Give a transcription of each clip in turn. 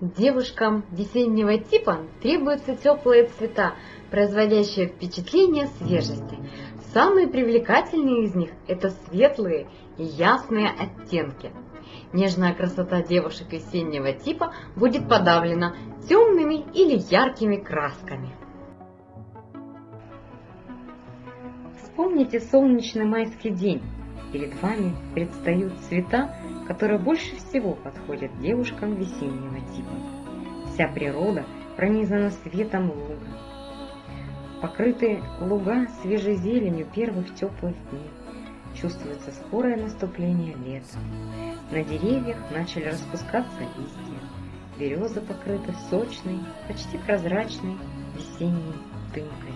Девушкам весеннего типа требуются теплые цвета, производящие впечатление свежести. Самые привлекательные из них – это светлые и ясные оттенки. Нежная красота девушек весеннего типа будет подавлена темными или яркими красками. Вспомните солнечный майский день. Перед вами предстают цвета, которые больше всего подходят девушкам весеннего типа. Вся природа пронизана светом луга. Покрытые луга свежей зеленью первых теплых дней. Чувствуется скорое наступление лета. На деревьях начали распускаться листья. Березы покрыты сочной, почти прозрачной весенней дымкой.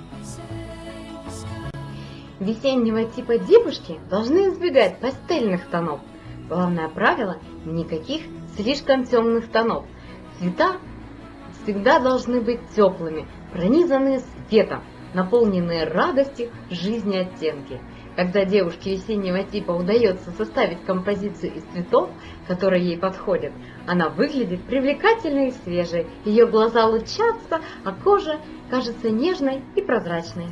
Весеннего типа девушки должны избегать пастельных тонов. Главное правило – никаких слишком темных тонов. Цвета всегда должны быть теплыми, пронизанные светом, наполненные радостью жизни оттенки. Когда девушке весеннего типа удается составить композицию из цветов, которые ей подходят, она выглядит привлекательной и свежей, ее глаза лучатся, а кожа кажется нежной и прозрачной.